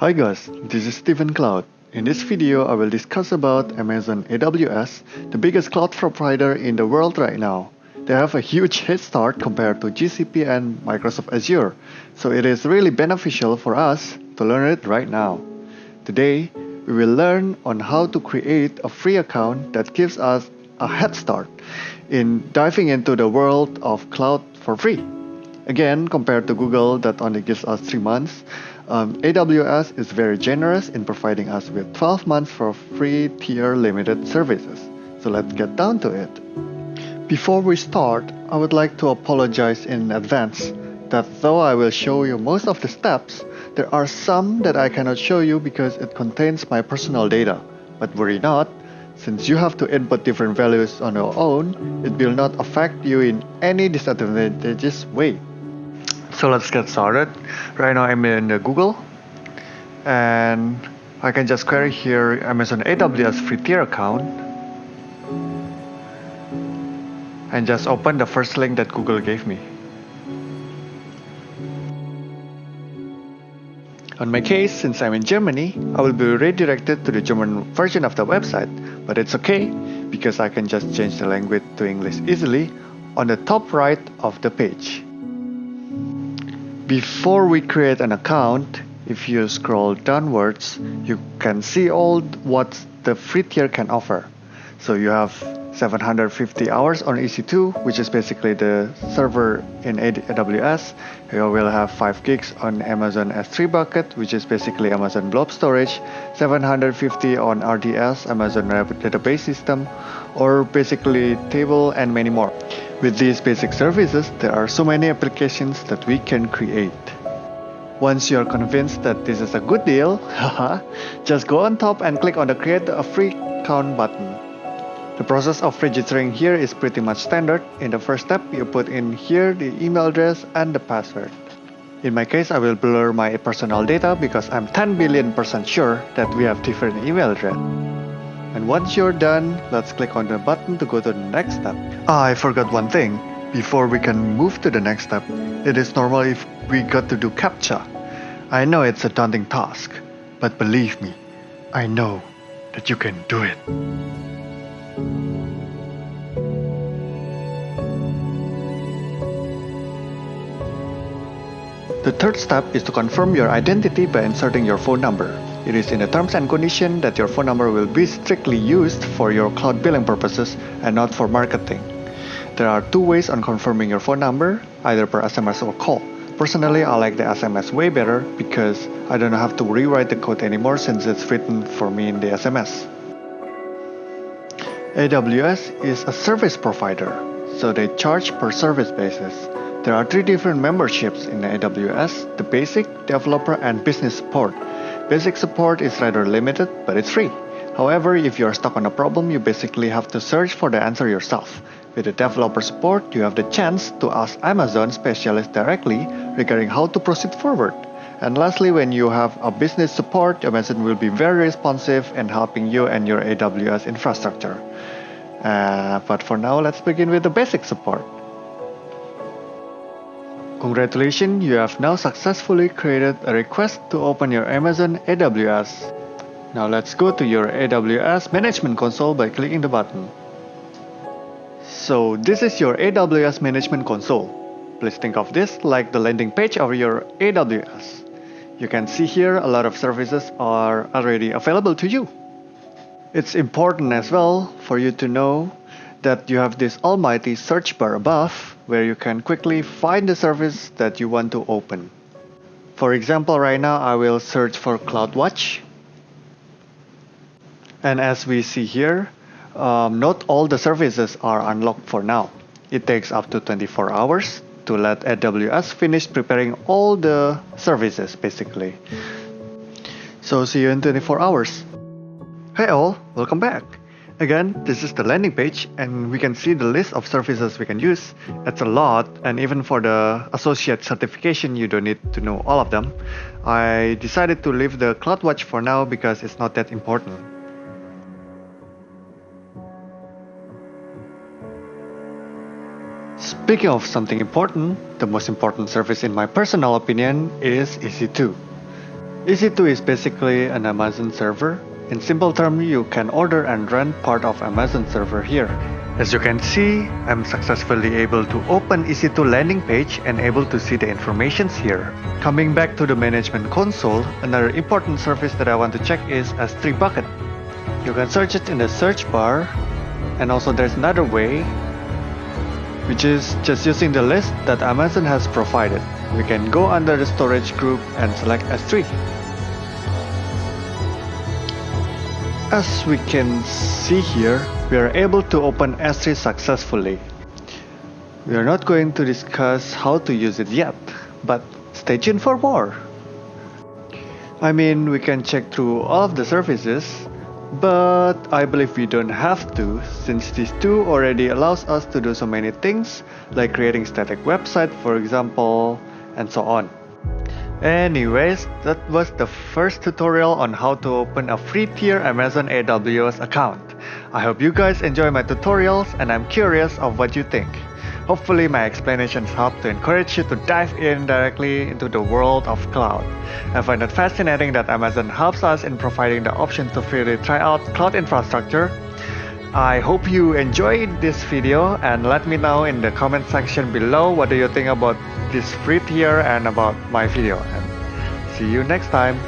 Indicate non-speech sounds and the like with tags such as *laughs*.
Hi guys, this is Stephen Cloud. In this video, I will discuss about Amazon AWS, the biggest cloud provider in the world right now. They have a huge head start compared to GCP and Microsoft Azure, so it is really beneficial for us to learn it right now. Today, we will learn on how to create a free account that gives us a head start in diving into the world of cloud for free. Again, compared to Google that only gives us 3 months, um, AWS is very generous in providing us with 12 months for free tier limited services. So let's get down to it. Before we start, I would like to apologize in advance that though I will show you most of the steps, there are some that I cannot show you because it contains my personal data. But worry not, since you have to input different values on your own, it will not affect you in any disadvantageous way. So let's get started. Right now I'm in uh, Google and I can just query here Amazon AWS free tier account and just open the first link that Google gave me. On my case, since I'm in Germany, I will be redirected to the German version of the website, but it's okay because I can just change the language to English easily on the top right of the page. Before we create an account, if you scroll downwards, you can see all what the free tier can offer. So you have 750 hours on EC2, which is basically the server in AWS. You will have 5 gigs on Amazon S3 bucket, which is basically Amazon Blob Storage, 750 on RDS, Amazon Database System, or basically table and many more. With these basic services, there are so many applications that we can create. Once you're convinced that this is a good deal, *laughs* just go on top and click on the create a free account button. The process of registering here is pretty much standard. In the first step, you put in here the email address and the password. In my case, I will blur my personal data because I'm 10 billion percent sure that we have different email address. And once you're done, let's click on the button to go to the next step. Ah, I forgot one thing. Before we can move to the next step, it is normal if we got to do CAPTCHA. I know it's a daunting task, but believe me, I know that you can do it. The third step is to confirm your identity by inserting your phone number. It is in the terms and condition that your phone number will be strictly used for your cloud billing purposes and not for marketing. There are two ways on confirming your phone number, either per SMS or call. Personally, I like the SMS way better because I don't have to rewrite the code anymore since it's written for me in the SMS. AWS is a service provider, so they charge per service basis. There are three different memberships in AWS, the basic, developer, and business support. Basic support is rather limited, but it's free. However, if you are stuck on a problem, you basically have to search for the answer yourself. With the developer support, you have the chance to ask Amazon specialists directly regarding how to proceed forward. And lastly, when you have a business support, Amazon will be very responsive and helping you and your AWS infrastructure. Uh, but for now, let's begin with the basic support. Congratulations, you have now successfully created a request to open your Amazon AWS. Now let's go to your AWS Management Console by clicking the button. So this is your AWS Management Console. Please think of this like the landing page of your AWS. You can see here a lot of services are already available to you. It's important as well for you to know that you have this almighty search bar above where you can quickly find the service that you want to open. For example, right now I will search for CloudWatch. And as we see here, um, not all the services are unlocked for now. It takes up to 24 hours to let AWS finish preparing all the services basically. So see you in 24 hours. Hey all, welcome back. Again, this is the landing page and we can see the list of services we can use. It's a lot and even for the associate certification you don't need to know all of them. I decided to leave the CloudWatch for now because it's not that important. Speaking of something important, the most important service in my personal opinion is EC2. EC2 is basically an Amazon server. In simple terms, you can order and run part of Amazon server here. As you can see, I'm successfully able to open EC2 landing page and able to see the informations here. Coming back to the management console, another important service that I want to check is S3 bucket. You can search it in the search bar and also there's another way which is just using the list that Amazon has provided. We can go under the storage group and select S3. As we can see here, we are able to open S3 successfully. We are not going to discuss how to use it yet, but stay tuned for more. I mean, we can check through all of the services, but I believe we don't have to since this tool already allows us to do so many things like creating static website for example and so on. Anyways, that was the first tutorial on how to open a free tier Amazon AWS account. I hope you guys enjoy my tutorials and I'm curious of what you think. Hopefully my explanations help to encourage you to dive in directly into the world of cloud. I find it fascinating that Amazon helps us in providing the option to freely try out cloud infrastructure. I hope you enjoyed this video and let me know in the comment section below what do you think about this free tier and about my video. And see you next time.